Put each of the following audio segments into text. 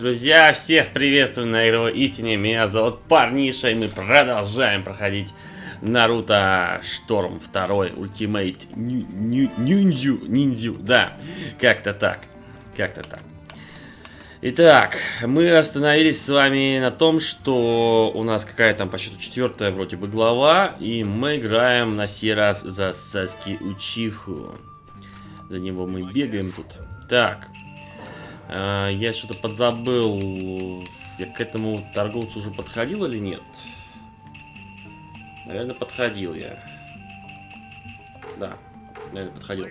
Друзья, всех приветствую на игровой истине. Меня зовут Парниша, и мы продолжаем проходить Наруто Шторм 2 Ultimate Ниндзю. Ниндзю, да, как-то так. Как-то так. Итак, мы остановились с вами на том, что у нас какая там по счету четвертая вроде бы глава, и мы играем на сей раз за Саски Учиху. За него мы бегаем тут. Так, я что-то подзабыл. Я к этому торговцу уже подходил или нет? Наверное, подходил я. Да, наверное, подходил.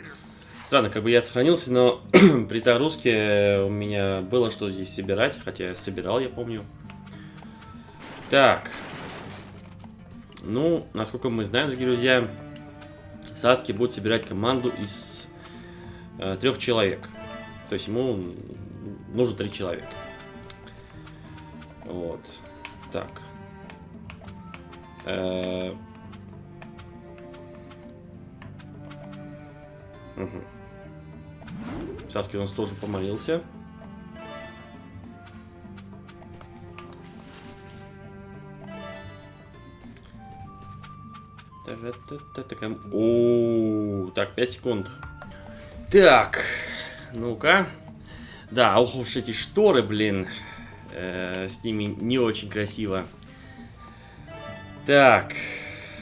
Странно, как бы я сохранился, но при загрузке у меня было что здесь собирать. Хотя я собирал, я помню. Так. Ну, насколько мы знаем, дорогие друзья, Саски будет собирать команду из э, трех человек. То есть ему нужно три человека. Вот. Так. Угу. Саски у нас тоже помолился. О, так, 5 секунд. Так, ну-ка. Да, ох уж эти шторы, блин. Э, с ними не очень красиво. Так.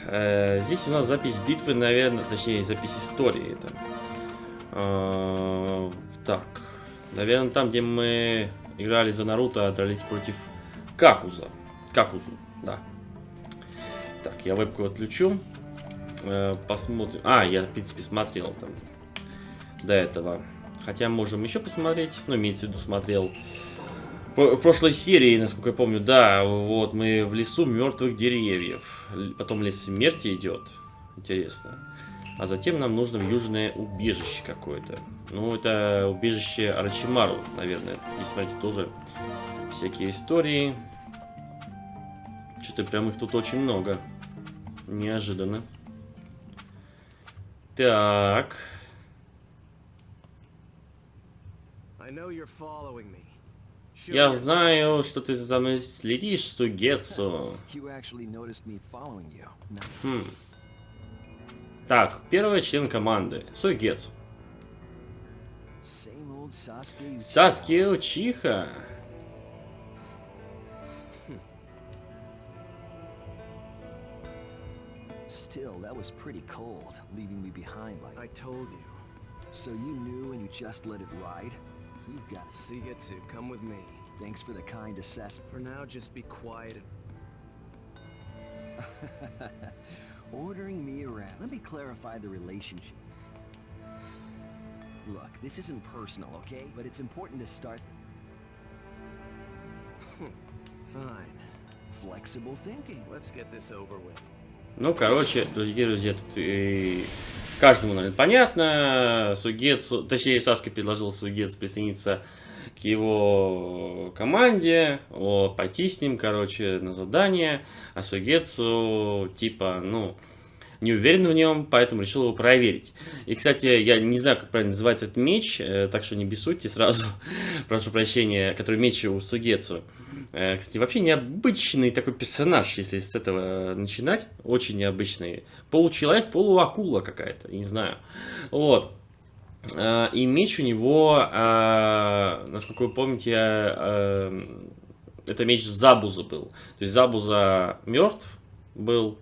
Э, здесь у нас запись битвы, наверное, точнее, запись истории. Это. Э, так. Наверное, там, где мы играли за Наруто, дрались против Какуза. Какузу, да. Так, я вебку отключу. Э, посмотрим. А, я, в принципе, смотрел там до этого. Хотя можем еще посмотреть. Ну, имеется в виду, смотрел. В прошлой серии, насколько я помню, да, вот мы в лесу мертвых деревьев. Потом лес смерти идет. Интересно. А затем нам нужно в южное убежище какое-то. Ну, это убежище Арачимару, наверное. Здесь, смотрите, тоже всякие истории. Что-то прям их тут очень много. Неожиданно. Так. Я знаю, что ты за мной следишь, Сугетсу. Хм. Так, первый член команды. Сугетсу. Саски Учиха. Still, that was pretty cold, leaving me behind like... I told you. So you knew and you just let it ride? You've got Sigetsu, come with me. Thanks for the kind assessment. For now, just be quiet. Ordering me around. Let me clarify the relationship. Look, this isn't personal, okay? But it's important to start... Fine. Flexible thinking. Let's get this over with. Ну, короче, дорогие друзья, тут и каждому, наверное, понятно. Сугецу, точнее, Саски предложил Сугецу присоединиться к его команде, о, пойти с ним, короче, на задание. А Сугецу, типа, ну, не уверен в нем, поэтому решил его проверить. И, кстати, я не знаю, как правильно называется этот меч, э, так что не бессудьте сразу, прошу прощения, который меч у Сугецу. Э, кстати, вообще необычный такой персонаж, если с этого начинать. Очень необычный. Получеловек, полуакула какая-то, не знаю. Вот. Э, и меч у него, э, насколько вы помните, это меч Забуза был. То есть Забуза мертв был,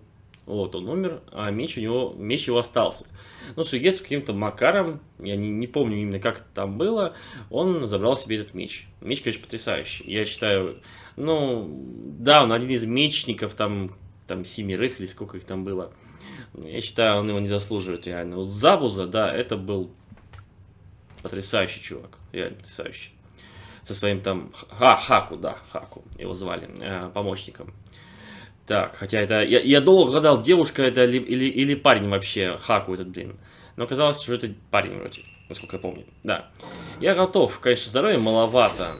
вот он умер, а меч у него, меч его остался. Но Сугетсу каким-то макаром, я не, не помню именно как это там было, он забрал себе этот меч. Меч, конечно, потрясающий. Я считаю, ну, да, он один из мечников, там, там семерых или сколько их там было. Я считаю, он его не заслуживает реально. Вот Забуза, да, это был потрясающий чувак, реально потрясающий. Со своим там, Ха, Хаку, да, Хаку его звали, э, помощником. Так, хотя это... Я, я долго гадал, девушка это или, или, или парень вообще, Хаку этот, блин. Но оказалось, что это парень вроде, насколько я помню. Да. Я готов. Конечно, здоровья маловато.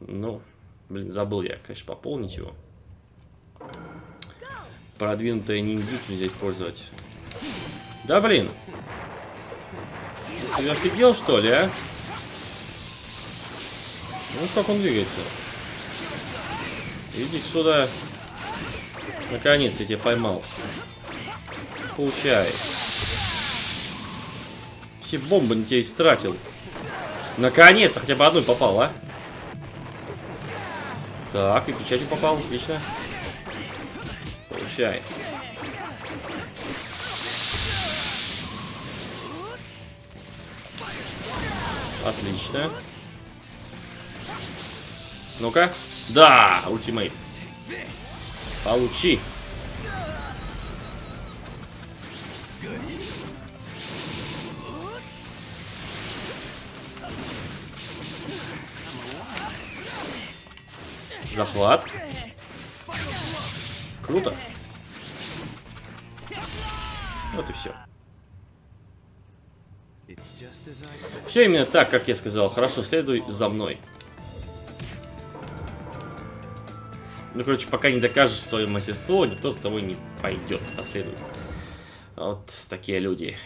Ну, блин, забыл я, конечно, пополнить его. Продвинутое ниндзюцу нельзя использовать. Да, блин. Ты офигел, что ли, а? Ну, как он двигается. Иди сюда. Наконец-то я тебя поймал. Получай. Все бомбы на тебя истратил. Наконец-то хотя бы одной попал, а? Так, и печатью попал, отлично. Получай. Отлично. Ну-ка. Да, ультимейт. Получи. Захват. Круто. Вот и все. Все именно так, как я сказал. Хорошо, следуй за мной. Ну, короче, пока не докажешь свое мастерство, никто за тобой не пойдет, последует. Вот такие люди.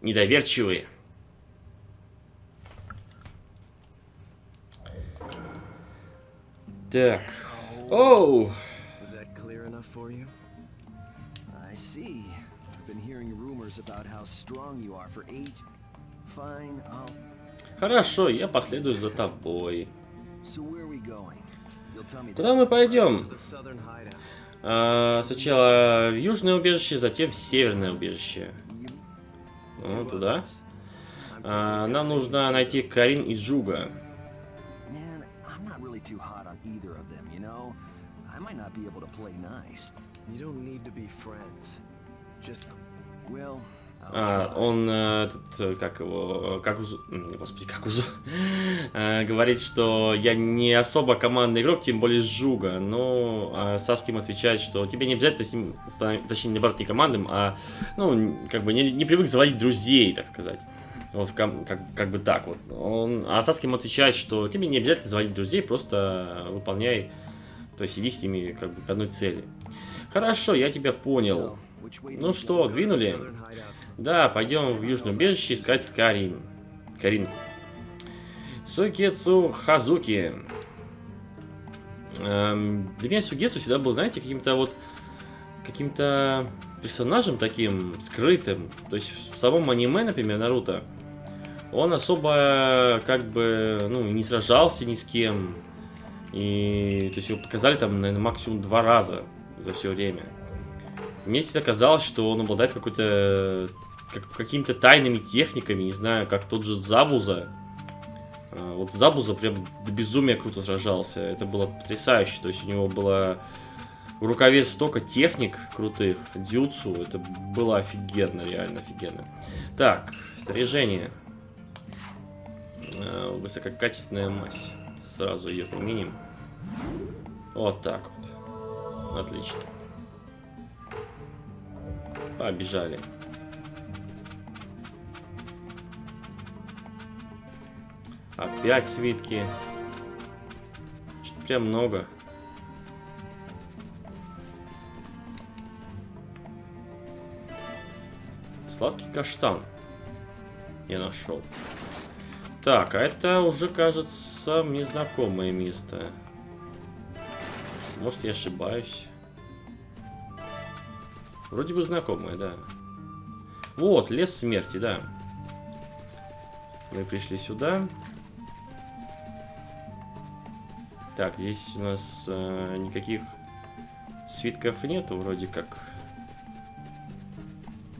Недоверчивые. Так. Оу! Хорошо, я последую за тобой. Куда мы пойдем? А, сначала в южное убежище, затем в северное убежище. Ну, туда. А, нам нужно найти Карин и Джуга. Well, а, он, э, этот, э, как его, как Узу, господи, как Узу, а, говорит, что я не особо командный игрок, тем более Жуга, но а Саским отвечает, что тебе не обязательно с ним, точнее, наоборот, не командным, а, ну, как бы не, не привык заводить друзей, так сказать. Вот, как, как бы так вот. Он, а Саским отвечает, что тебе не обязательно заводить друзей, просто выполняй, то есть иди с ними как бы к одной цели. Хорошо, я тебя понял. Ну что, двинули? Да, пойдем в Южное убежище искать Карин. Карин. Сугецу Хазуки. Эм, для меня Сугецу всегда был, знаете, каким-то вот... Каким-то персонажем таким скрытым. То есть в самом аниме, например, Наруто, он особо как бы, ну, не сражался ни с кем. И, то есть его показали там, наверное, максимум два раза за все время. Мне всегда казалось, что он обладает какой-то как, какими-то тайными техниками, не знаю, как тот же Забуза. А, вот Забуза прям до безумия круто сражался. Это было потрясающе. То есть у него было в рукаве столько техник крутых, дюцу. Это было офигенно, реально офигенно. Так, снаряжение. А, высококачественная мазь. Сразу ее применим. Вот так вот. Отлично. Побежали. Опять свитки. Прям много. Сладкий каштан. Я нашел. Так, а это уже, кажется, мне знакомое место. Может, я ошибаюсь. Вроде бы знакомое, да. Вот, лес смерти, да. Мы пришли сюда. Так, здесь у нас э, никаких свитков нету, вроде как.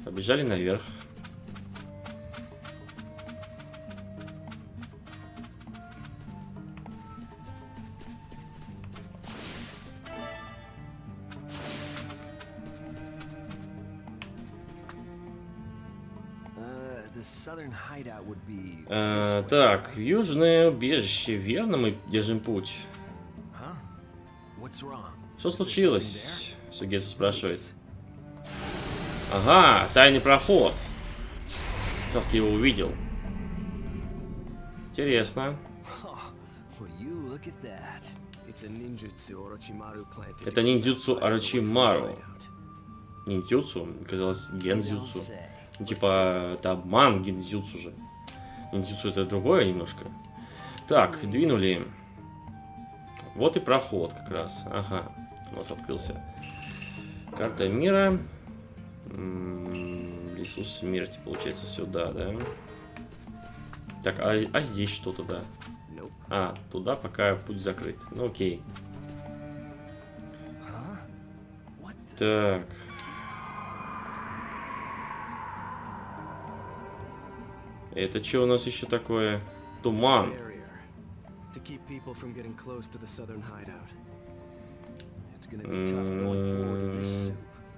Побежали наверх. А, так, южное убежище, верно мы держим путь? Что случилось? Сугесу спрашивает. Ага, тайный проход. Саски его увидел. Интересно. Это ниндзюцу Орочимару. Ниндзюцу? Казалось, гензюцу. Ну, типа, это обман гензюцу же. Ниндзюцу это другое немножко. Так, двинули. Вот и проход как раз. Ага, у нас открылся. Карта мира. Лесу смерти, получается, сюда, да? Так, а, а здесь что туда? А, туда пока путь закрыт. Ну окей. Так. Это что у нас еще такое? Туман.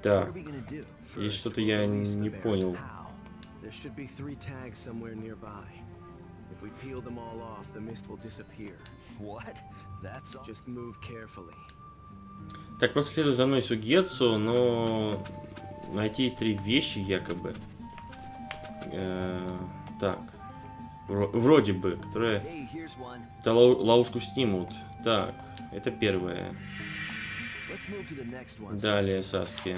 Так. И что-то я не понял. If we peel them all off, the mist will disappear. What? That's all. Just move carefully. Так, просто следуй за мной Сугетсу, но найти три вещи якобы. Э -э так. Вроде бы, которые это ловушку снимут. Так, это первое. Далее, Саски.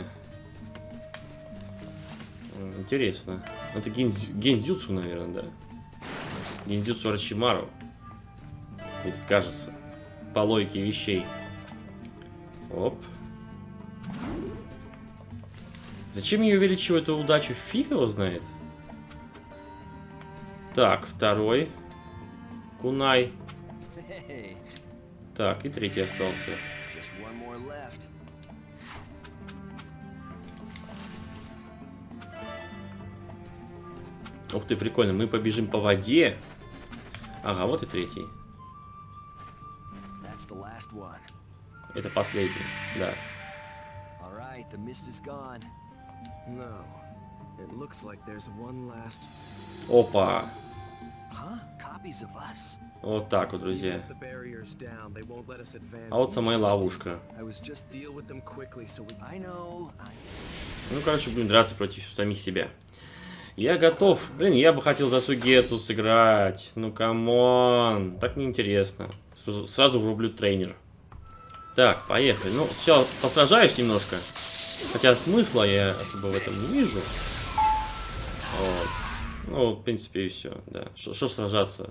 Интересно. Это гензю, гензюцу, наверное, да? Гензюцу Рачимару. Это кажется. По логике вещей. Оп. Зачем я увеличиваю эту удачу? Фиг его знает. Так, второй. Кунай. Так, и третий остался. Ух ты, прикольно. Мы побежим по воде. Ага, вот и третий. Это последний, да. Опа. Вот так вот, друзья. А вот самая ловушка. Ну, короче, будем драться против самих себя. Я готов. Блин, я бы хотел за Сугецу сыграть. Ну, come on. Так неинтересно. Сразу врублю тренер. Так, поехали. Ну, сначала посражаюсь немножко. Хотя смысла я особо в этом не вижу. Вот. Ну, в принципе, и все. Да. Что сражаться?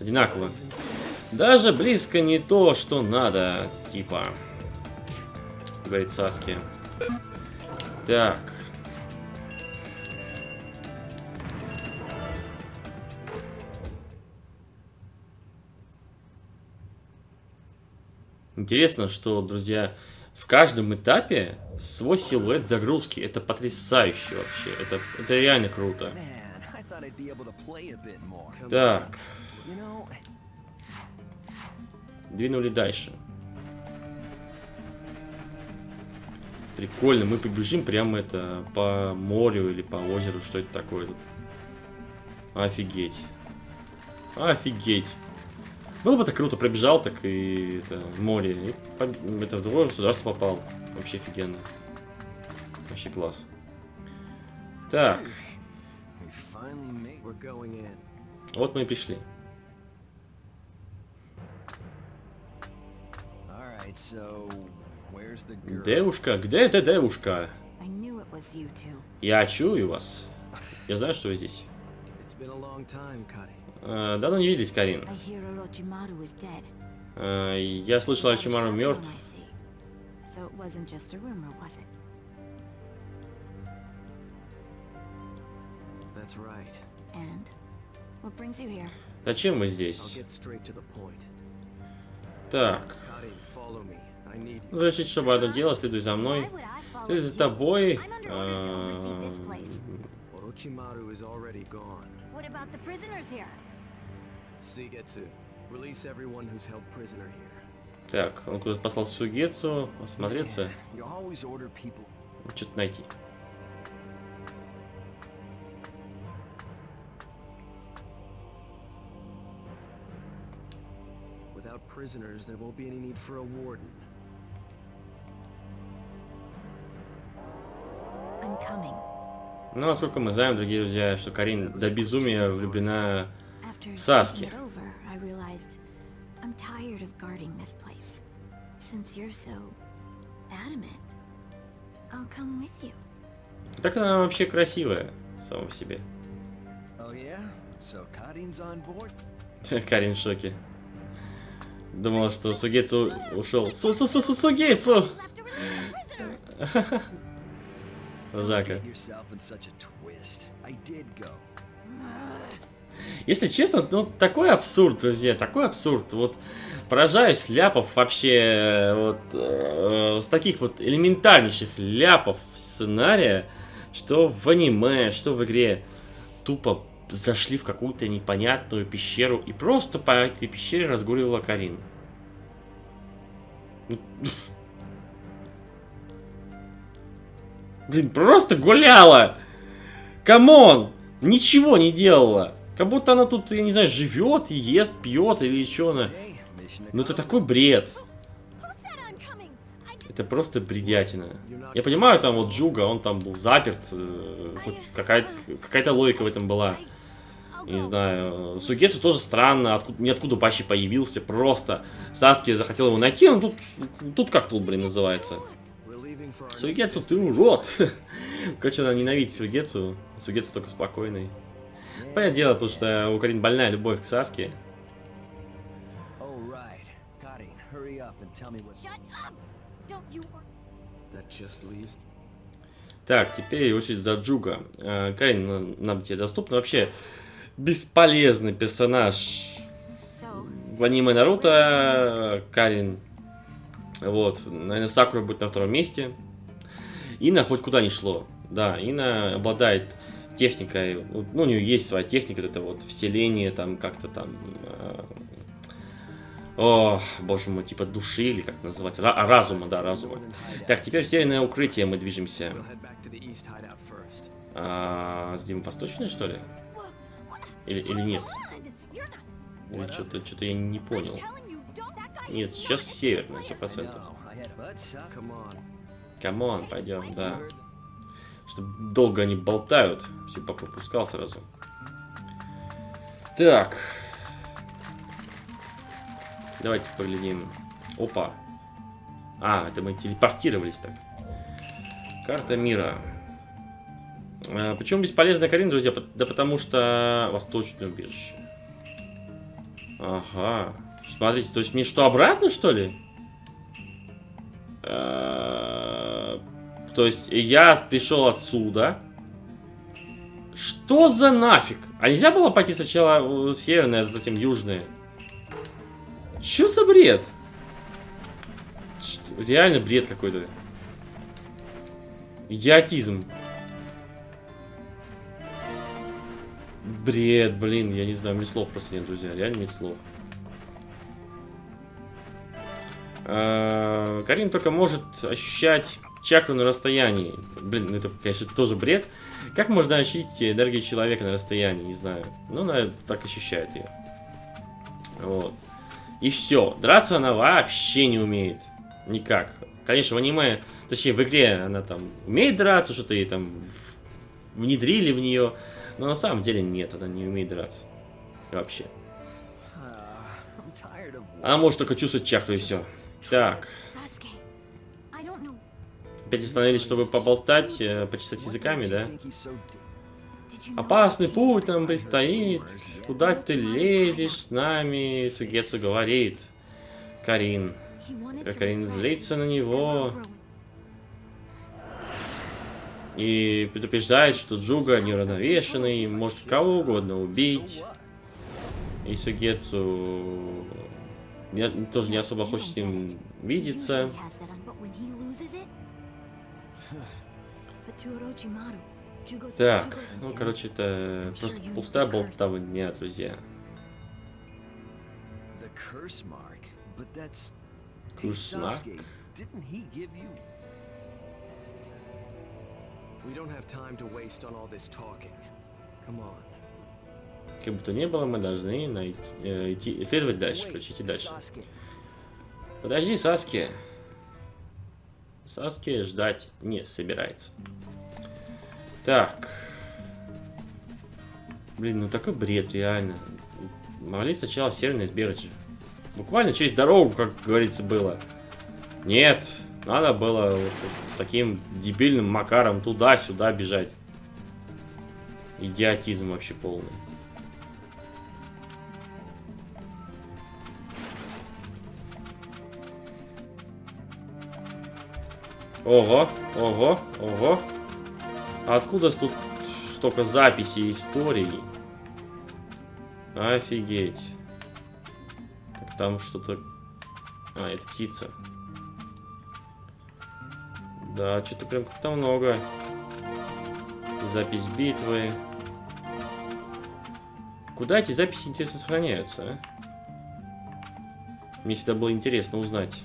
Одинаково. Даже близко не то, что надо. Типа. Говорит Саски. Так. Интересно, что, друзья, в каждом этапе свой силуэт загрузки. Это потрясающе вообще. Это, это реально круто. Так. Двинули дальше. Прикольно, мы побежим прямо это по морю или по озеру. Что это такое? Офигеть. Офигеть. Было бы так круто, пробежал так и это, в море. И это в другое государство попал. Вообще офигенно. Вообще класс. Так. Вот мы и пришли. Девушка, где эта девушка? Я чую вас. Я знаю, что вы здесь. Э, давно не виделись, Карин. Э, я слышал, Ачимару мертв. Зачем мы здесь? Так. Решить, чтобы одно дело, следуй за мной. Следуй за тобой. Э, так, он куда-то послал Сугецу осмотреться. Что-то найти. Prisoners, there won't be any need for a warden. I'm coming. Ну, насколько мы знаем, дорогие друзья, что Карин до безумия влюблена в Саски. Так она вообще красивая, сама по себе. Карин в шоке. Думала, что Сугейцу ушел. Су -су -су -су Сугейцу! Жака. Если честно, ну такой абсурд, друзья, такой абсурд. Вот поражаюсь ляпов вообще, вот э, с таких вот элементарнейших ляпов сценария, что в аниме, что в игре, тупо зашли в какую-то непонятную пещеру и просто по этой пещере разгуливала Карин. Блин, просто гуляла! Come on! Ничего не делала! Как будто она тут, я не знаю, живет, ест, пьет или что она. Ну это такой бред. Это просто бредятина. Я понимаю, там вот Джуга, он там был заперт. Э, какая-то какая логика в этом была. Не знаю. Сугетсу тоже странно, откуда, ниоткуда вообще появился. Просто Саски захотел его найти, он тут, тут как тут, блин, называется. Сугетсу, ты урод! Короче, надо ненавидеть Сугетсу. Сугетсу только спокойный. Понятное дело, потому что у Карин больная любовь к Саске. Так, теперь очередь за Джуга. Э, Карин, нам тебе доступно. Вообще, бесполезный персонаж в аниме Наруто. Карин. Вот, наверное, Сакура будет на втором месте. Ина хоть куда не шло. Да, Ина обладает техникой, ну, у нее есть своя техника, это вот вселение, там, как-то там, э, о, боже мой, типа души, или как это называется, Ра а, разума, да, разума. Так, теперь северное укрытие мы движемся. А, здесь восточное, что ли? Или, или нет? Или что-то что, -то, я не понял. Нет, сейчас северное, сто процентов. Come on, пойдем, да. Что долго они болтают. Все попускал сразу. Так. Давайте поглядим. Опа. А, это мы телепортировались так. Карта мира. А, почему бесполезная Карин, друзья? Да потому что восточное убежище. Ага. Смотрите, то есть мне что, обратно, что ли? А, то есть я пришел отсюда. Что за нафиг? А нельзя было пойти сначала в северное, а затем южное? Что за бред? Что? Реально бред какой-то. Идиотизм. Бред, блин, я не знаю, мне слов просто нет, друзья. Реально нет слов. А, Карин только может ощущать чакру на расстоянии. Блин, ну это, конечно, тоже бред. Как можно ощутить энергию человека на расстоянии, не знаю. Ну, она так ощущает ее. Вот. И все. Драться она вообще не умеет. Никак. Конечно, в аниме, точнее, в игре она там умеет драться, что-то ей там внедрили в нее. Но на самом деле нет, она не умеет драться. Вообще. Она может только чувствовать чакру и все. Так. Опять остановились, чтобы поболтать, э, почесать языками, да? Опасный путь нам предстоит. Куда ты лезешь с нами? Сугетсу говорит. Карин. Карин злится на него. И предупреждает, что Джуга неуравновешенный, может кого угодно убить. И Сугетсу тоже не особо хочет с ним видеться. Так, ну, короче, это просто пустая болтовня, друзья. Курсмарк? Как бы то ни было, мы должны найти, э, идти, исследовать дальше, короче, идти дальше. Подожди, Саски. Саски ждать не собирается. Так. Блин, ну такой бред, реально. Могли сначала северный сбегать. Буквально через дорогу, как говорится, было. Нет, надо было вот таким дебильным макаром туда-сюда бежать. Идиотизм вообще полный. Ого, ого, ого. А откуда тут столько записей истории? Офигеть. Там что-то... А, это птица. Да, что-то прям как-то много. Запись битвы. Куда эти записи, интересно, сохраняются, а? Мне всегда было интересно узнать.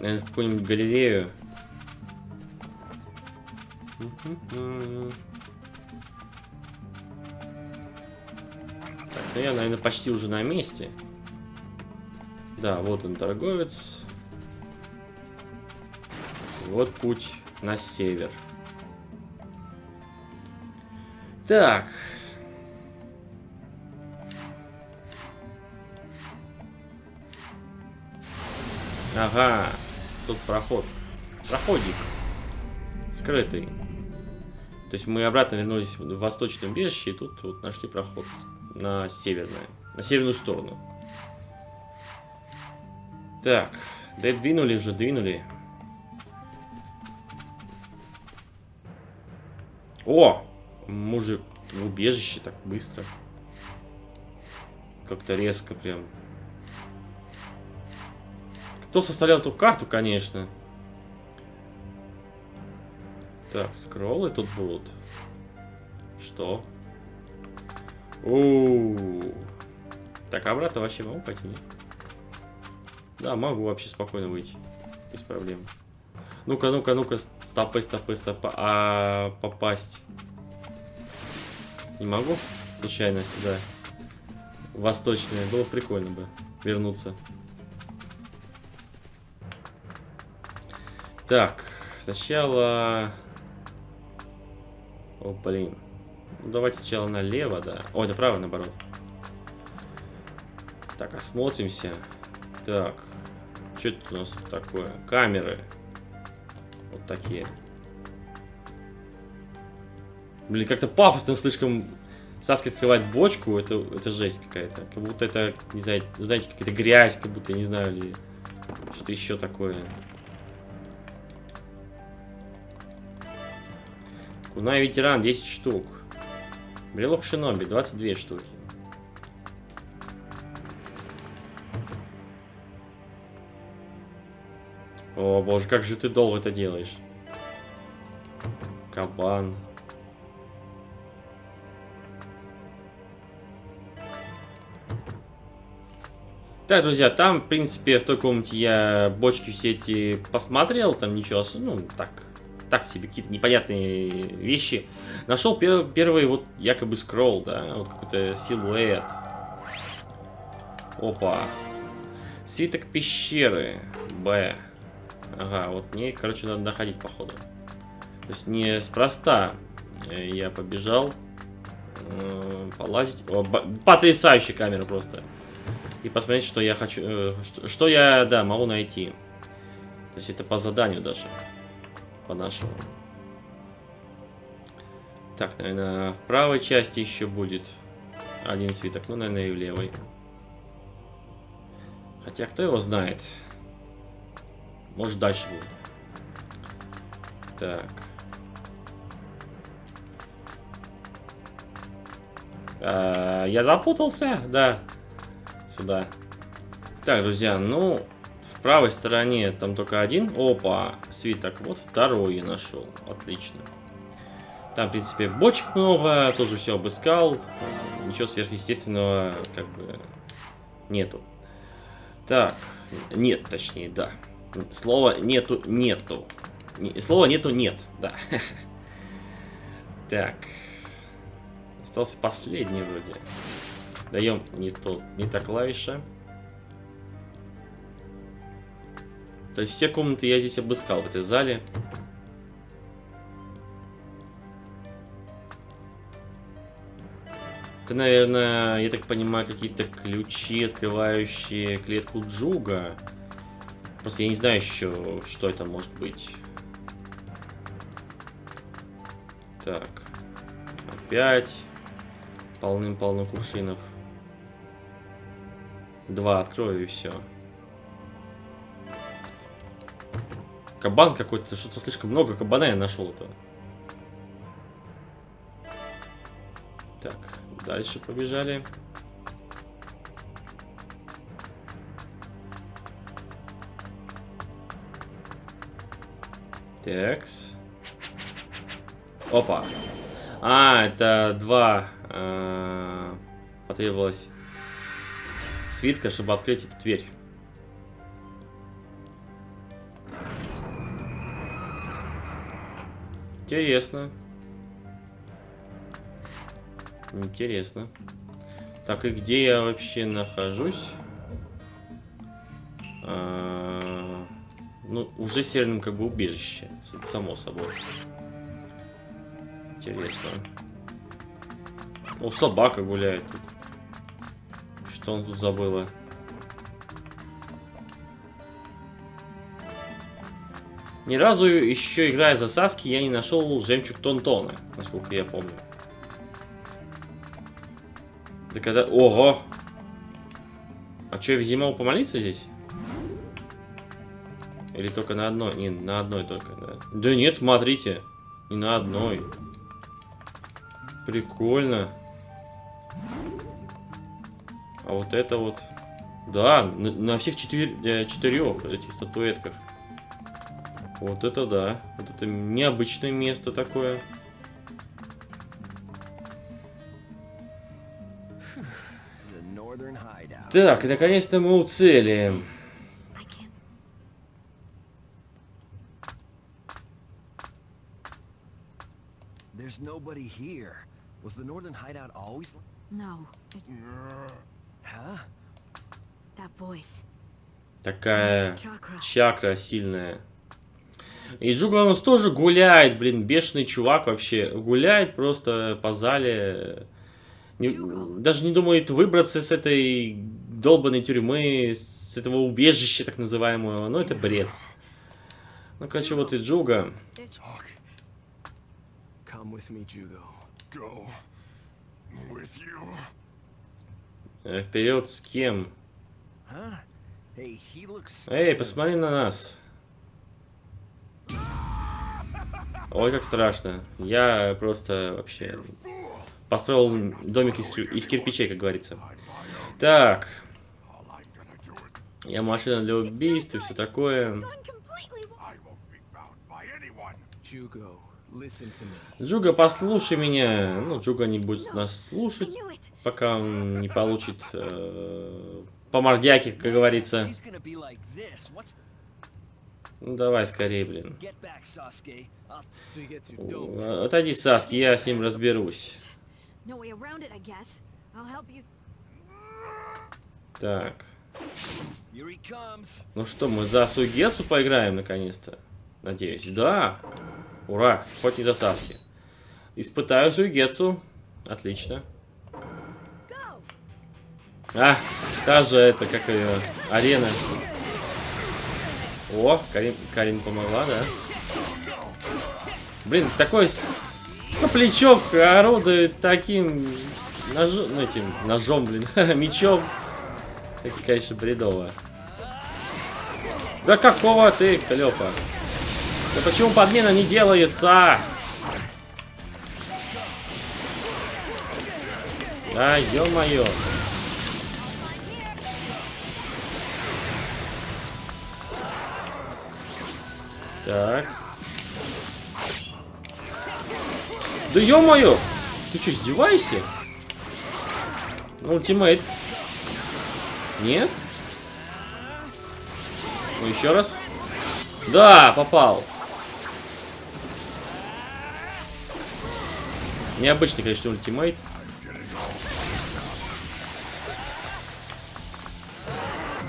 Наверное, в какую-нибудь галерею. Так, ну я, наверное, почти уже на месте. Да, вот он, торговец. Вот путь на север. Так. Ага. Тут проход. Проходик. Скрытый. То есть мы обратно вернулись в восточное убежище, и тут вот нашли проход на северное, на северную сторону. Так, да двинули уже, двинули. О! Мужик в убежище так быстро. Как-то резко прям. Кто составлял эту карту, конечно. Так, скроллы тут будут. Что? У, -у, -у. Так, обратно вообще могу пойти? Да, могу вообще спокойно выйти. Без проблем. Ну-ка, ну-ка, ну-ка, стопы, стопы, стопы. А попасть. Не могу случайно сюда. Восточное. Было прикольно бы вернуться. Так, сначала... О, блин. Ну, давайте сначала налево, да. Ой, направо, наоборот. Так, осмотримся. Так. Что это у нас тут такое? Камеры. Вот такие. Блин, как-то пафосно слишком Саски открывает бочку, это, это жесть какая-то. Как будто это, не знаю, знаете, какая-то грязь, как будто, не знаю, или что-то еще такое. Кунай ветеран, 10 штук. Брелок шиноби, 22 штуки. О боже, как же ты долго это делаешь. Кабан. Так, друзья, там, в принципе, в той комнате я бочки все эти посмотрел, там ничего, ну, так, так себе, какие-то непонятные вещи. Нашел пер первый вот якобы скролл, да, вот какой-то силуэт. Опа. Свиток пещеры. Б. Ага, вот мне, короче, надо находить, походу. То есть не спроста я побежал э, полазить. О, потрясающая камера просто. И посмотреть, что я хочу, э, что, что я, да, могу найти. То есть это по заданию даже. По нашему. Так, наверное, в правой части еще будет один свиток. Ну, наверное, и в левой. Хотя, кто его знает. Может, дальше будет. Так. А, я запутался, да. Сюда. Так, друзья, ну, в правой стороне там только один. Опа, свиток. Вот второй я нашел. Отлично. Там, в принципе, бочек много, тоже все обыскал. Ничего сверхъестественного, как бы, нету. Так, нет, точнее, да. Слова нету, нету. Слова нету, нет, да. Так. Остался последний вроде. Даем не, то, не та клавиша. То есть все комнаты я здесь обыскал в этой зале. Это, наверное, я так понимаю, какие-то ключи, открывающие клетку Джуга. Просто я не знаю еще, что это может быть. Так. Опять. Полным-полно кувшинов. Два открою и все. Кабан какой-то. Что-то слишком много кабана я нашел этого. Так, дальше побежали. Такс. Опа. А, это два э, потребовалось свитка, чтобы открыть эту дверь. Интересно. Интересно. Так, и где я вообще нахожусь? А, ну, уже северном как бы убежище. Само собой. Интересно. О, собака гуляет тут. Что он тут забыла? Ни разу еще играя за Саски, я не нашел жемчуг Тонтона, насколько я помню. Да когда... Ого! А что, я везде помолиться здесь? Или только на одной? Не, на одной только, да. Да нет, смотрите. Не на одной. Прикольно. А вот это вот... Да, на, на всех четыр... Э, четырех этих статуэтках. Вот это да. Вот это необычное место такое. Так, наконец-то мы у цели. There's nobody here. Was the northern hideout always? No. It... Huh? That voice. Такая чакра сильная. И Джуга у нас тоже гуляет, блин, бешеный чувак вообще. Гуляет просто по зале. Не, даже не думает выбраться с этой долбанной тюрьмы, с этого убежища так называемого. Ну, это бред. Ну, короче, вот и Джуга. Э, вперед с кем? Эй, посмотри на нас. Ой, как страшно. Я просто вообще построил домик из, из кирпичей, как говорится. Так. Я машина для убийств и все такое. Джуга, послушай меня. Ну, Джуга не будет нас слушать, пока он не получит э, по мордяке, как говорится. Ну давай скорее, блин. Отойди, Саски, я с ним разберусь. Так. Ну что, мы за Сугецу поиграем наконец-то? Надеюсь. Да. Ура. Хоть не за Саски. Испытаю Сугецу. Отлично. А, та же это, как ее, арена. О, Карин, Карин помогла, да? Блин, такой соплячок орудует таким ножом, ну, этим ножом, блин, мечом. Это, конечно, бредово. Да какого ты, Клёпа? Да почему подмена не делается? Да, ё-моё. Так. Да ё-моё! Ты что, издеваешься? Ультимейт. Нет? Ну, еще раз. Да, попал. Необычный, конечно, ультимейт.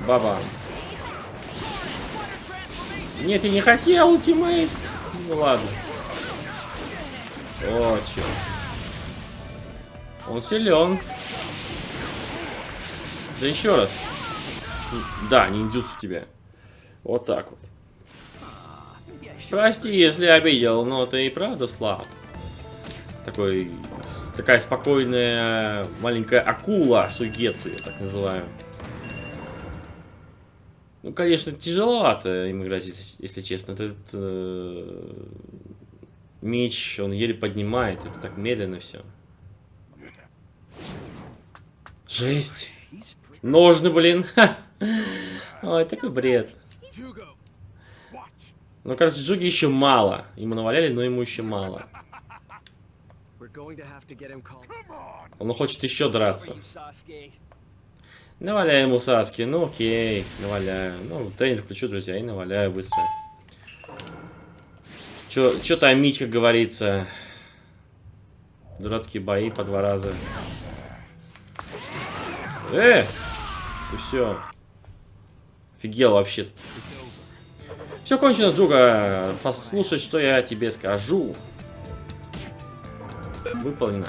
Баба. Нет, я не хотел ультимейт. Ну ладно. О, чё. Он силен. Да еще раз. Да, ниндзюцу тебя. Вот так вот. Прости, если обидел, но ты и правда слаб. Такой, такая спокойная маленькая акула Сугецу, я так называю. Ну, конечно, тяжеловато им играть, если честно. Этот э, меч, он еле поднимает, это так медленно все. Жесть. Ножны, блин. Ой, такой бред. Ну, короче, Джуги еще мало. Ему наваляли, но ему еще мало. Он хочет еще драться. Наваляю ему Саски. Ну, окей, наваляю. Ну, тренер включу, друзья, и наваляю быстро. Че там Мить, как говорится. Дурацкие бои по два раза. Э! Ты все. Офигел вообще. -то. Все кончено, Джуга. Послушай, что я тебе скажу. Выполнено.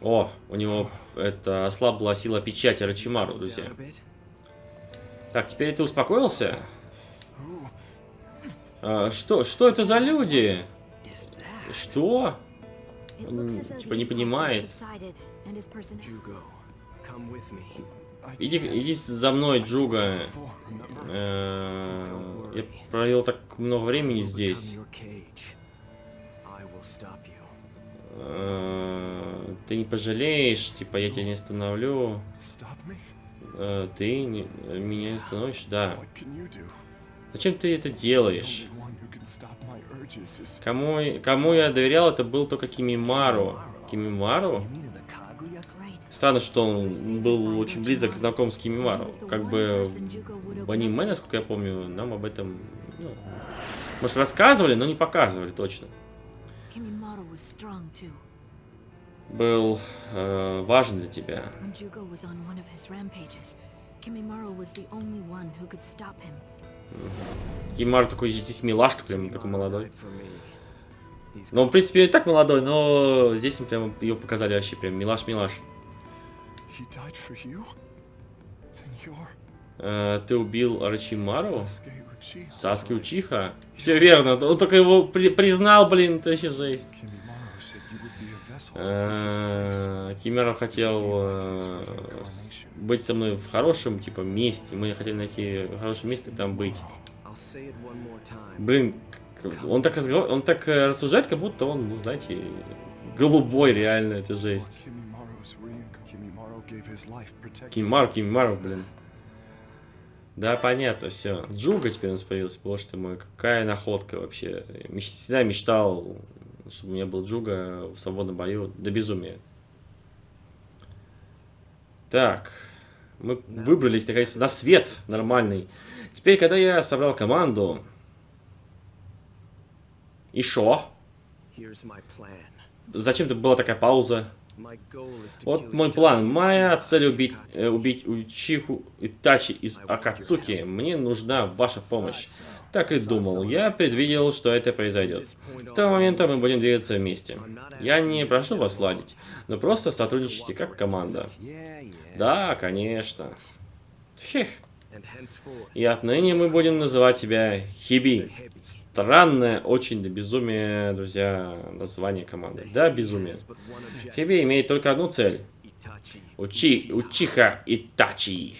О, у него это ослабла сила печати Рачимару, друзья. Так, теперь ты успокоился? А, что? Что это за люди? Что? Он, типа не понимает. Иди, иди за мной, Джуга. Э, я провел так много времени здесь. Э, ты не пожалеешь, типа я тебя не остановлю. Э, ты не, меня не остановишь, да. Зачем ты это делаешь? Кому, кому я доверял, это был только Кимимару. Кимимару? Странно, что он был очень близок знаком с Кимимару. Как бы в аниме, насколько я помню, нам об этом, ну, может, рассказывали, но не показывали точно. Был э, важен для тебя. Кимимару такой здесь милашка, прям такой молодой. Ну, в принципе, и так молодой, но здесь прям ее показали вообще прям милаш-милаш. Э, ты убил Арачимару? Саски Учиха? Все верно, он только его при признал, блин, это вообще жесть. Э, Кимера хотел э, быть со мной в хорошем, типа, месте. Мы хотели найти хорошее место и там быть. Блин, он так, разговор... он так э, рассуждает, как будто он, ну, знаете, голубой реально, это жесть. Кимару, Кимару, блин. Да, понятно, все. Джуга теперь у нас появился, боже ты мой, какая находка вообще. Я всегда мечтал, чтобы у меня был Джуга в свободном бою до безумия. Так, мы выбрались наконец-то на свет нормальный. Теперь, когда я собрал команду... И шо? Зачем-то была такая пауза? Вот мой план. Моя цель убить, э, убить Учиху Итачи из Акацуки. Мне нужна ваша помощь. Так и думал. Я предвидел, что это произойдет. С того момента мы будем двигаться вместе. Я не прошу вас сладить, но просто сотрудничайте как команда. Да, конечно. Хех. И отныне мы будем называть себя Хиби. Странное, очень до безумия, друзья, название команды. Да, безумие. Хиби имеет только одну цель. Учи, Учиха Итачи.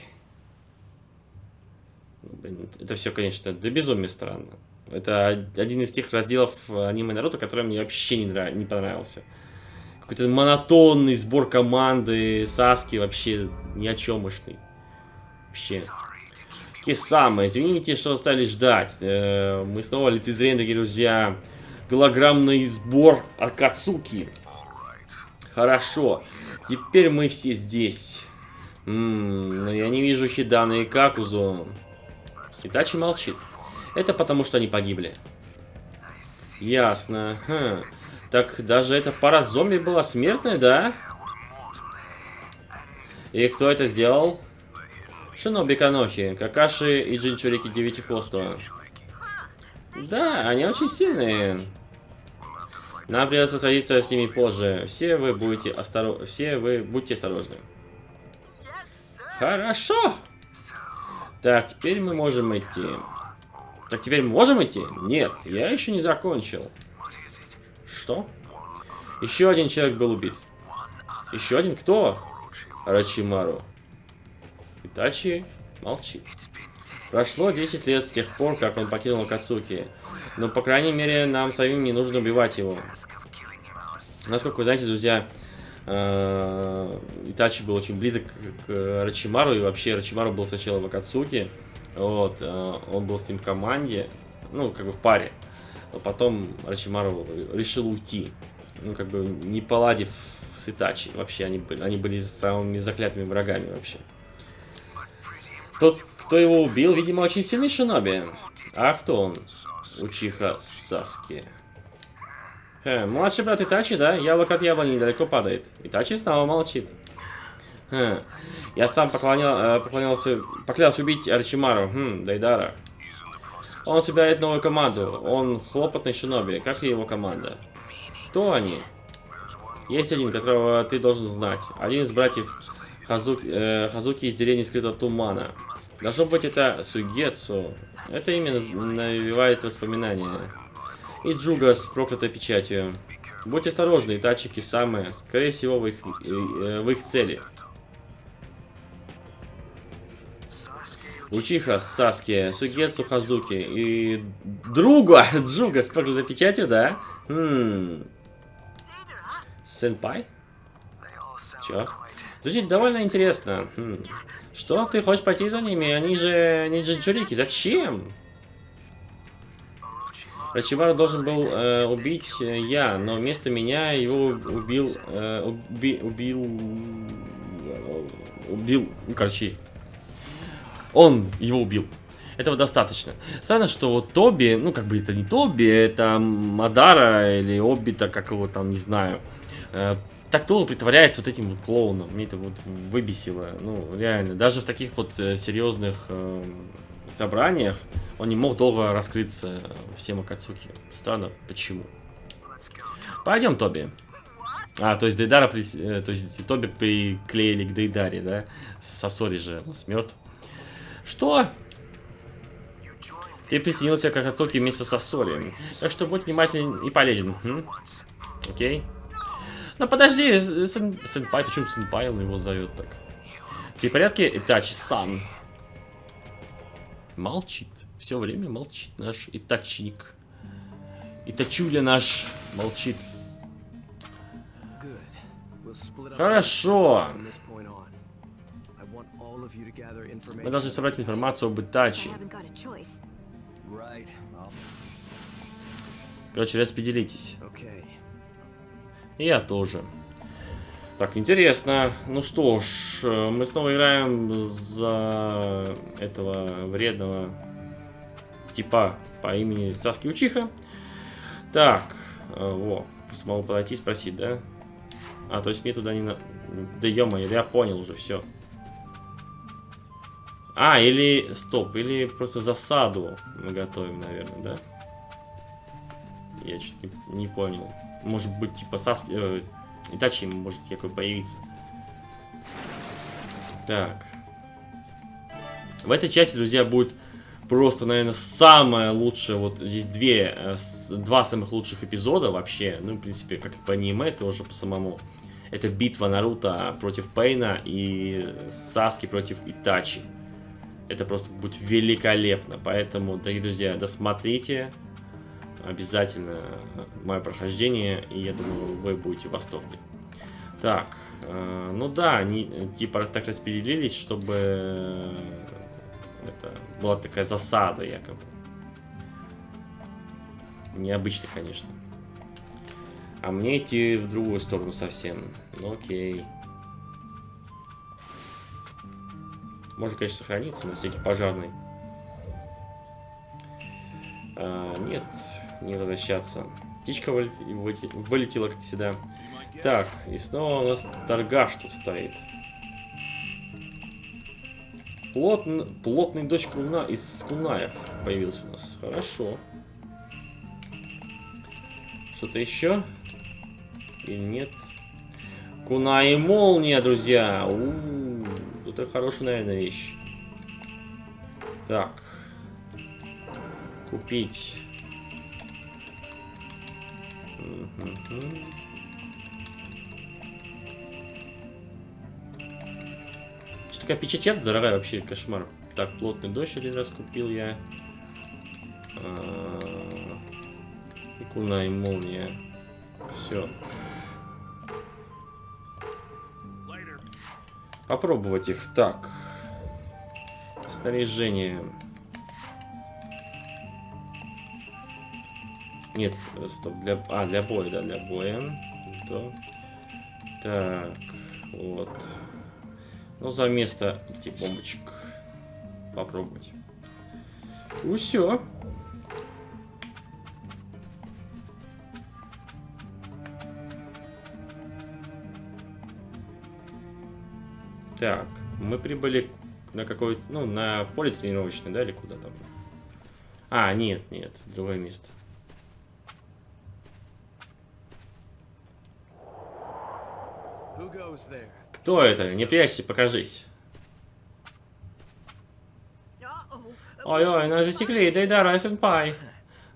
Это все, конечно, до безумия странно. Это один из тех разделов аниме Наруто, который мне вообще не, нрав... не понравился. Какой-то монотонный сбор команды, Саски вообще ни о чем мощный. Вообще. Кисама, извините, что стали ждать. Э, мы снова лицезреем, дорогие друзья, голограммный сбор Акацуки. Хорошо. Теперь мы все здесь. Ммм, но я не вижу Хидана и Какузу. Итачи молчит. Это потому, что они погибли. Ясно. Хм. Так даже эта пара зомби была смертная, да? И кто это сделал? Шиноби Канохи, Какаши и Джинчурики Девятихвостого. Да, они очень сильные. Нам придется садиться с ними позже. Все вы будете осторожны. Все вы будьте осторожны. Хорошо. Так, теперь мы можем идти. Так, теперь мы можем идти? Нет, я еще не закончил. Что? Еще один человек был убит. Еще один кто? Рачимару. Итачи молчит. Прошло 10 лет с тех пор, как он покинул Кацуки. Но, по крайней мере, нам самим не нужно убивать его. Насколько вы знаете, друзья, Итачи был очень близок к Рачимару, и вообще Рачимару был сначала в Акацуке, вот, э, он был с ним в команде, ну, как бы в паре. Но потом Рачимару решил уйти, ну, как бы не поладив с Итачи. Вообще, они были, они были самыми заклятыми врагами вообще. Тот, кто его убил, видимо, очень сильный шиноби. А кто он? Учиха Саски. Хе, младший брат Итачи, да? Яблоко от яблони недалеко падает. Итачи снова молчит. Хе. Я сам поклонял, э, поклонялся, поклялся убить Арчимару, хм, Дайдара. Он собирает новую команду. Он хлопотный шиноби. Как и его команда? Кто они? Есть один, которого ты должен знать. Один из братьев Хазуки, э, Хазуки из деревни скрытого тумана. Должно быть это Сугетсу. Это имя навевает воспоминания. И Джуга с проклятой печатью. Будьте осторожны, тачики самые. Скорее всего, в их, э, в их цели. Учиха Саски, Сугетсу Хазуки и друга Джуга с проклятой печатью, да? Хм. Сенпай? Чё? Звучит довольно интересно. Хм. Что, ты хочешь пойти за ними? Они же не джинчурики. Зачем? Рачимару должен был э, убить э, я, но вместо меня его убил... Э, уби, убил... Убил... Ну, короче... Он его убил. Этого достаточно. Странно, что вот Тоби, ну как бы это не Тоби, это Мадара или Обита, как его там, не знаю. Э, так долго притворяется вот этим вот клоуном. Мне это вот выбесило. Ну, реально. Даже в таких вот э, серьезных э, собраниях он не мог долго раскрыться всем Акацуки. Странно, почему. Пойдем, Тоби. А, то есть Дейдара, при... Э, то есть Тоби приклеили к Дейдаре, да? Сосори же у нас мертв. Что? Ты присоединился к Акацуки вместе с Сосори. Так что будь внимательный и полезен. М? Окей. Ну подожди, сэн, сенпай, почему сенпай он его зовет так? Ты в порядке? Итачи-сан. Молчит. Все время молчит наш Итачник. Итачуля наш молчит. Хорошо. Мы должны собрать информацию об Итачи. Короче, распределитесь. Я тоже. Так, интересно. Ну что ж, мы снова играем за этого вредного типа по имени Саски Учиха. Так, э, во, смогу подойти и спросить, да? А, то есть мне туда не надо... Да ё я понял уже, все. А, или... Стоп, или просто засаду мы готовим, наверное, да? Я чуть не, не понял. Может быть, типа Саски... Э, Итачи может якобы появиться. Так. В этой части, друзья, будет просто, наверное, самое лучшее. Вот здесь две, э, два самых лучших эпизода вообще. Ну, в принципе, как и по аниме, тоже по самому. Это битва Наруто против Пейна и Саски против Итачи. Это просто будет великолепно. Поэтому, дорогие друзья, досмотрите обязательно мое прохождение, и я думаю, вы будете в восторге. Так, э, ну да, они типа так распределились, чтобы это была такая засада якобы. Необычно, конечно. А мне идти в другую сторону совсем. Ну окей. Можно, конечно, сохраниться на всякий пожарный. А, нет, не возвращаться. Птичка вылетела, как всегда. Так, и снова у нас торгаш тут стоит. Плотный, плотный дочь Куна из Кунаев появился у нас. Хорошо. Что-то еще? Или нет? Куна и молния, друзья. У -у -у, это хорошая, наверное, вещь. Так. Купить. Что такая печать дорогая вообще, кошмар. Так, плотный дождь один раз купил я. А, Икуна и молния. Все. Попробовать их. Так. Снаряжение. Нет, э, стоп, для... А, для боя, да, для боя. То. Так, вот. Ну, за место этих бомбочек. Попробовать. Ну, все. Так, мы прибыли на какой ну, на поле тренировочное, да, или куда там? А, нет, нет, другое место. Кто это? Не прячься, покажись. Ой-ой, нас засекли, Дейдара и Сенпай.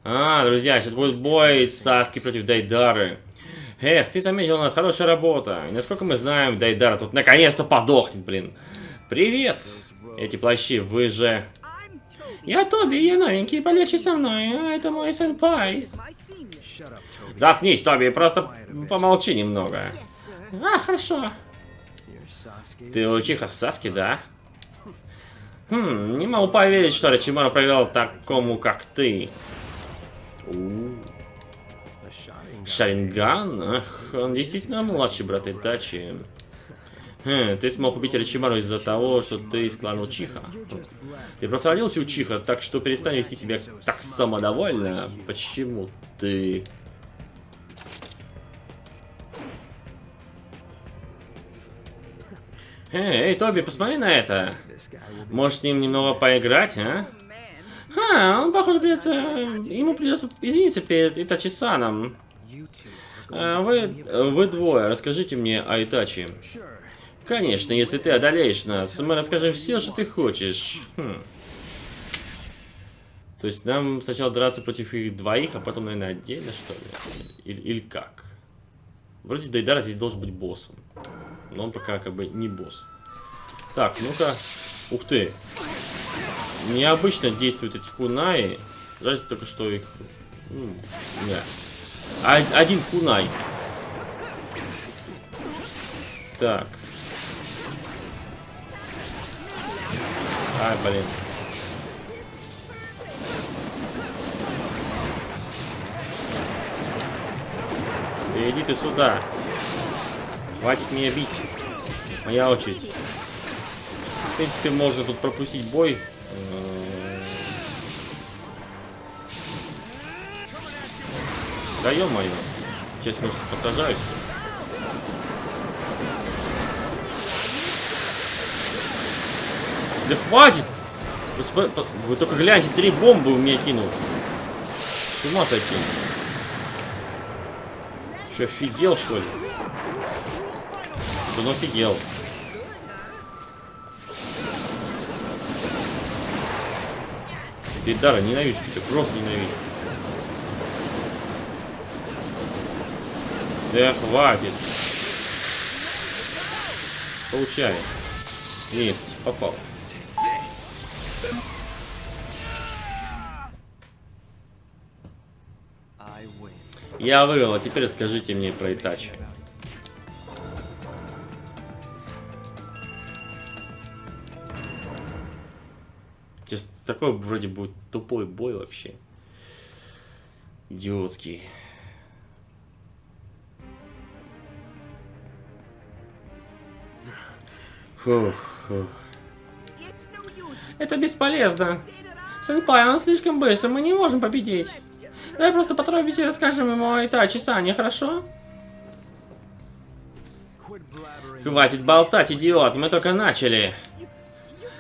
А, друзья, сейчас будет бой Саски против Дейдары. Эх, ты заметил, у нас хорошая работа. И насколько мы знаем, Дайдара тут наконец-то подохнет, блин. Привет! Эти плащи, вы же... Я Тоби, я новенький, полегче со мной, а это мой сенпай. Заткнись, Тоби, просто помолчи немного. А, хорошо. Ты учиха Саски, да? Хм, не могу поверить, что Рачимару проиграл такому, как ты. Шаринган? Ах, он действительно младший брат Итачи. Хм, ты смог убить Ричимару из-за того, что ты из клана Учиха. Ты просто родился Учиха, так что перестань вести себя так самодовольно. Почему ты... Эй, эй, Тоби, посмотри на это. Можешь с ним немного поиграть, а? Ха, он, похоже, придется... Ему придется извиниться перед Итачи-саном. А, вы, вы двое, расскажите мне о Итачи. Конечно, если ты одолеешь нас, мы расскажем все, что ты хочешь. Хм. То есть нам сначала драться против их двоих, а потом, наверное, отдельно, что ли? Или, или как? Вроде Дайдара здесь должен быть боссом. Но он пока как бы не босс. Так, ну-ка. Ух ты. Необычно действуют эти кунаи. Жаль только, что их... Ну, да. Один кунай. Так. Ай, блин. Иди ты сюда. Хватит меня бить. Моя очередь. В принципе, можно тут пропустить бой. Да ё-моё. Сейчас немножко посажаюсь. Да хватит! Вы, вы только гляньте, три бомбы у меня кинул. С ума сойти. Что, офигел, что ли? Да ну офигел. Ты ненавижу тебя, просто ненавижу. Да хватит. Получай. Есть, попал. Я выиграл, а теперь расскажите мне про Итачи. Такой вроде будет тупой бой вообще. Идиотский. Фух, фух. Это бесполезно. Сенпай, он слишком быстро, мы не можем победить. Давай просто поторопимся и расскажем ему о Итачи Сане, хорошо? Хватит болтать, идиот, мы только начали.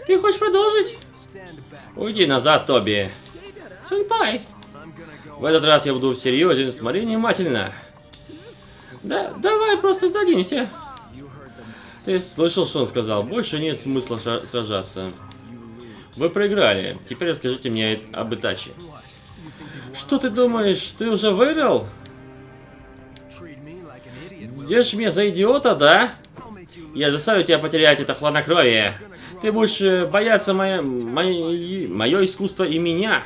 Ты хочешь продолжить? Уйди назад, Тоби. Сенпай. В этот раз я буду серьезен, смотри внимательно. Да, давай просто сдадимся. Ты слышал, что он сказал? Больше нет смысла сражаться. Вы проиграли. Теперь расскажите мне об Итачи. Что ты думаешь, ты уже выиграл? Держишь меня за идиота, да? Я заставлю тебя потерять это хладнокровие. Ты будешь э, бояться мое, мое, мое искусство и меня.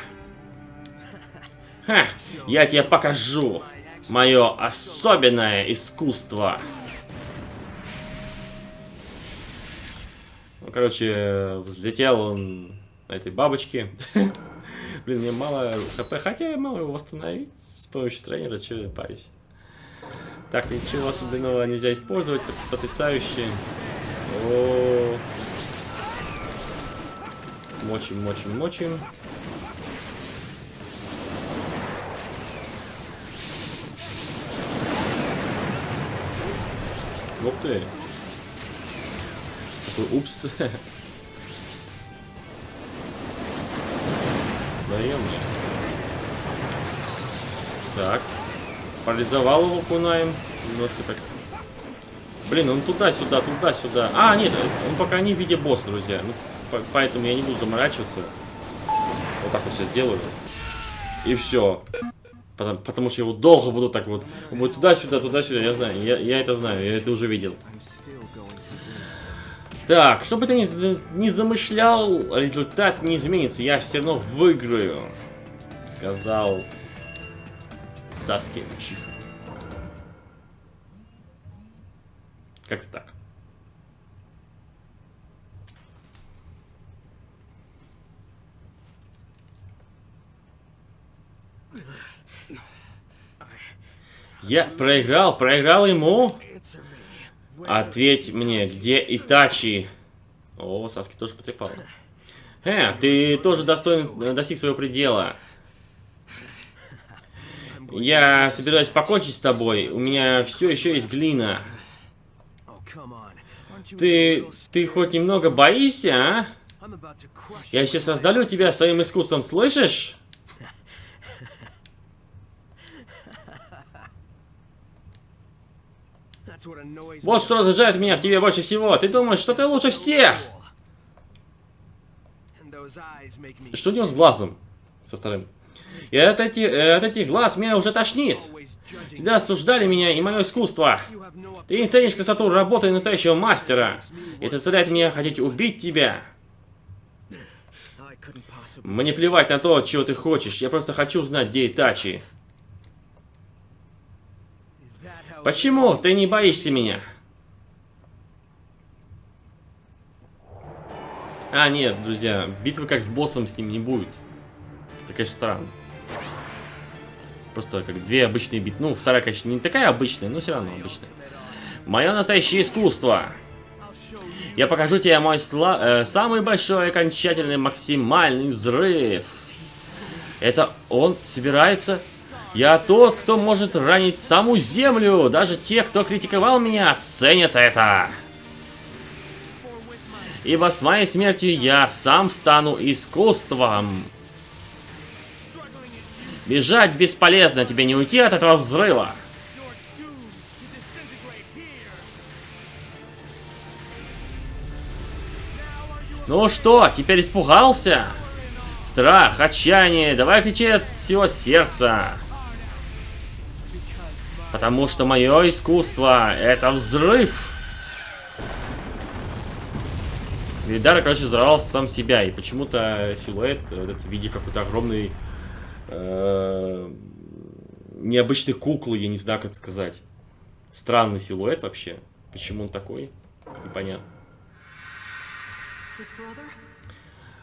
Ха, я тебе покажу мое особенное искусство. Ну, короче, взлетел он на этой бабочке. Блин, мне мало хп, хотя я могу его восстановить с помощью тренера, что я парюсь. Так, ничего особенного нельзя использовать, потрясающе. О -о -о. Мочим, мочим, мочим. Ух ты. Такой упс. Даем мне. Так. Парализовал его кунаем. Немножко так. Блин, он туда-сюда, туда-сюда. А, нет, он пока не в виде босса, друзья. Ну, поэтому я не буду заморачиваться. Вот так вот сейчас сделаю. И все. Потому, потому что я его долго буду так вот. Будет туда-сюда, туда-сюда. Я знаю, я, я это знаю, я это уже видел. Так, что бы ты ни, ни замышлял, результат не изменится. Я все равно выиграю. Сказал Саски Учиха. Как-то так. Я проиграл, проиграл ему. Ответь мне, где Итачи? О, Саски тоже потрепал. Э, ты тоже достоин, достиг своего предела. Я собираюсь покончить с тобой. У меня все еще есть глина. Ты, ты хоть немного боишься, а? Я сейчас раздалю тебя своим искусством, слышишь? Вот что раздражает меня в тебе больше всего. Ты думаешь, что ты лучше всех? Что у него с глазом? Со вторым. И от, эти, э, от этих глаз меня уже тошнит. Всегда осуждали меня и мое искусство. Ты не ценишь красоту работы настоящего мастера. Это заставляет меня хотеть убить тебя. Мне плевать на то, чего ты хочешь. Я просто хочу узнать, где Итачи. Почему ты не боишься меня? А, нет, друзья, битвы как с боссом с ним не будет. Это, конечно, странно. Просто как две обычные битвы. Ну, вторая, конечно, не такая обычная, но все равно обычная. Мое настоящее искусство. Я покажу тебе мой сла э, самый большой, окончательный, максимальный взрыв. Это он собирается я тот, кто может ранить саму землю. Даже те, кто критиковал меня, ценят это. Ибо с моей смертью я сам стану искусством. Бежать бесполезно, тебе не уйти от этого взрыва. Ну что, теперь испугался? Страх, отчаяние, давай кричи от всего сердца. Потому что мое искусство это взрыв. Видар, короче, взорвал сам себя. И почему-то силуэт вот этот, в виде какой-то огромной э, необычной куклы, я не знаю, как сказать. Странный силуэт вообще. Почему он такой? Непонятно.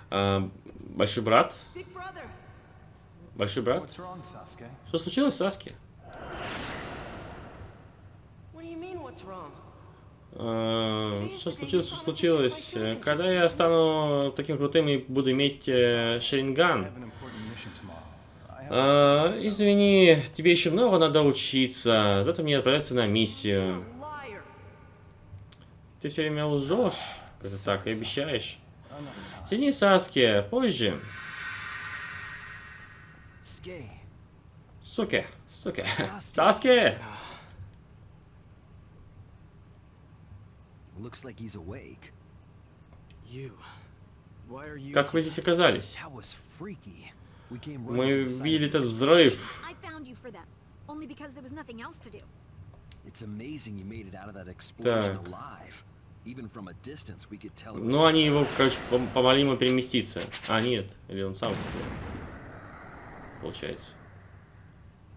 А, большой брат? Большой брат? Что случилось, Саски? Uh, что случилось, что случилось? Когда я стану таким крутым и буду иметь э, Шеринган? Извини, тебе еще много надо учиться. Зато мне отправляться на миссию. Ты все время лжешь. Это так, и обещаешь. Сиди, Саски, позже. Суки, суки. Саски! Looks like he's awake. You. Why are you Как вы здесь оказались? That was freaky. We came right Мы видели этот взрыв. I found you for that, only because there was nothing else to do. It's amazing you made it out of that explosion alive. Even from a distance, we could tell Ну, они его, короче, пом- помогли ему переместиться. А, нет. Или он сам сделал. Получается.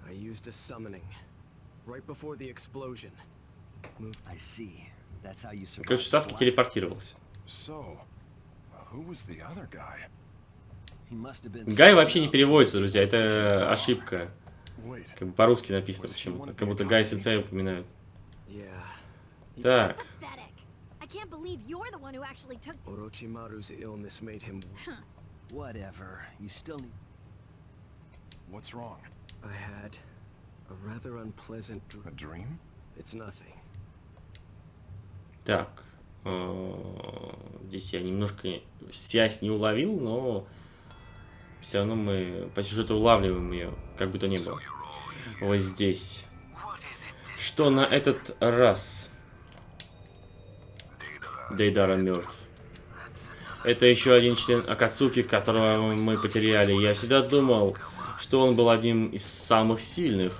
I used a summoning right before the explosion. Moved I see. Короче, Саски телепортировался. So, who was the other guy? He must have been Гай вообще не переводится, друзья. Это ошибка. Wait, Как бы по-русски написано почему-то. Как будто Гай Сенсей упоминают. Так. Whatever. You still need. what's wrong? I had a rather unpleasant A dream. dream? It's nothing. Так. э, Здесь я немножко связь не уловил, но все равно мы по сюжету улавливаем ее, как бы то ни было. Вот здесь. Что на этот раз? Дейдара мертв. Это еще один член Акацуки, которого мы потеряли. Я всегда думал, что он был одним из самых сильных.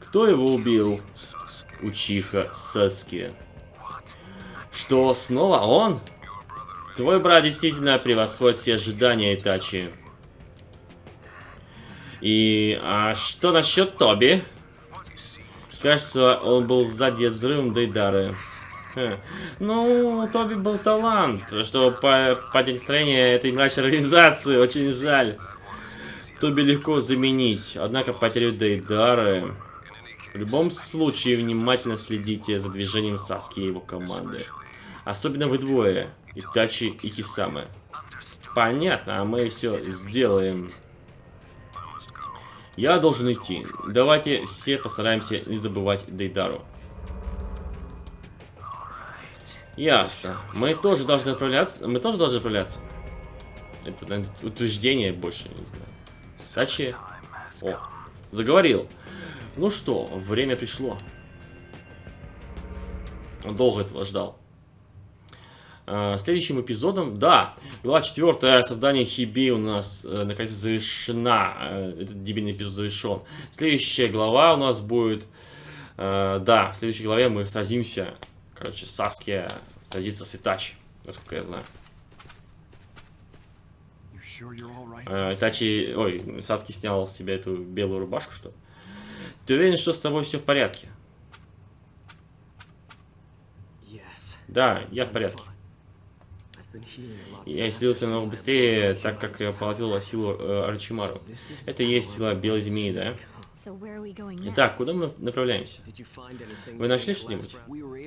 Кто его убил? Учиха Саски. Что, снова он? Твой брат действительно превосходит все ожидания Итачи. И а что насчет Тоби? Кажется, он был задет взрывом Дейдары. Ну, Тоби был талант, чтобы по поднять настроение этой мрачной организации. Очень жаль. Тоби легко заменить, однако потерю Дейдары... В любом случае, внимательно следите за движением Саски и его команды. Особенно вы двое, Итачи и Кисамы. Понятно, а мы все сделаем. Я должен идти. Давайте все постараемся не забывать Дейдару. Ясно. Мы тоже должны отправляться. Мы тоже должны отправляться. Это, наверное, утверждение больше, не знаю. Тачи. О, заговорил. Ну что, время пришло. Он долго этого ждал. А, Следующим эпизодом, да, глава 4, создание Хиби у нас э, наконец завершена, э, этот дебильный эпизод завершен. Следующая глава у нас будет, э, да, в следующей главе мы сразимся, короче, Саски сразится с Итачи, насколько я знаю. Э? Итачи, ой, Саски снял с себя эту белую рубашку, что ли? Ты уверен, что с тобой все в порядке? Да, я в порядке. fine. I've been healing a lot Я исцелился намного быстрее, так как я поглотил силу э, is Это и есть сила белой змеи, да? Итак, куда мы направляемся? Вы нашли что-нибудь?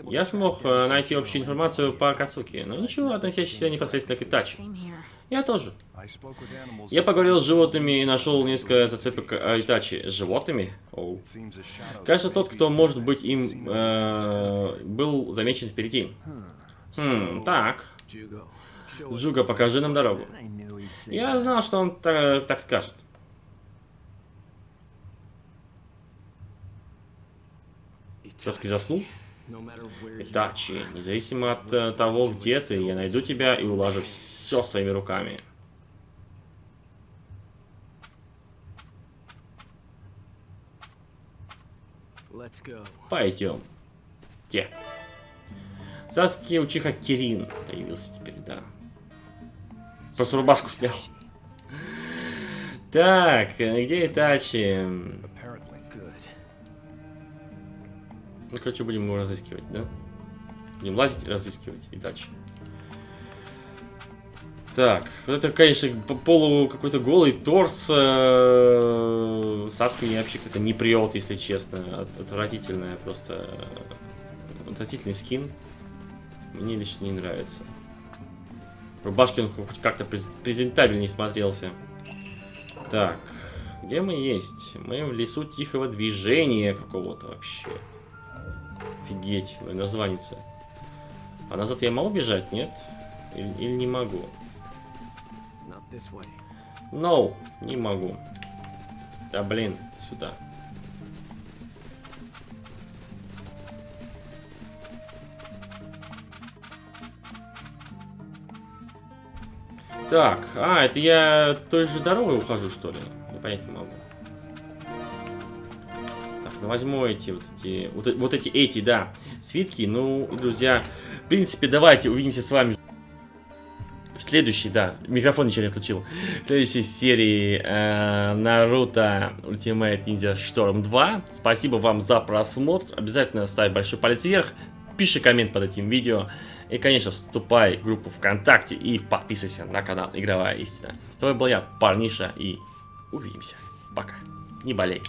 Я смог э, найти общую информацию по. Акацуки, но ничего, относящегося непосредственно к Итачи. Я тоже. Я поговорил с животными и нашел несколько зацепок о Итачи. С животными? Оу. Кажется, тот, кто может быть им, э, был замечен впереди. Хм, так. The покажи нам дорогу. Я знал, что он та- так скажет. Саски заснул? Итачи, независимо от э, того, где ты, я найду тебя и улажу все своими руками. Пойдем. Те. Саски Учиха Кирин появился теперь, да. Просто рубашку снял. Так, э, где Итачи? Ну, короче, будем его разыскивать, да? Будем лазить и разыскивать Итачи. Так, вот это, конечно, по- полу какой-то голый торс. э, Саски мне вообще как-то не прет, если честно. От- Отвратительная просто... э, Отвратительный скин. Мне лично не нравится. Он хоть как-то през- презентабельнее смотрелся. Так, где мы есть? Мы в лесу тихого движения какого-то вообще. Офигеть, названица. А назад я могу бежать, нет? Или, или не могу? No, не могу. Да блин, сюда. Так, а, это я той же дорогой ухожу, что ли? Я понять не могу. Так, ну возьму эти вот эти, вот, вот эти, эти, да, свитки. Ну, друзья, в принципе, давайте увидимся с вами в следующей, да, микрофон ничего не включил. В следующей серии э, Наруто Ultimate Ninja Storm 2. Спасибо вам за просмотр. Обязательно ставь большой палец вверх. Пиши коммент под этим видео. И, конечно, вступай в группу ВКонтакте и подписывайся на канал Игровая Истина. С вами был я, Парниша, и увидимся. Пока. Не болей.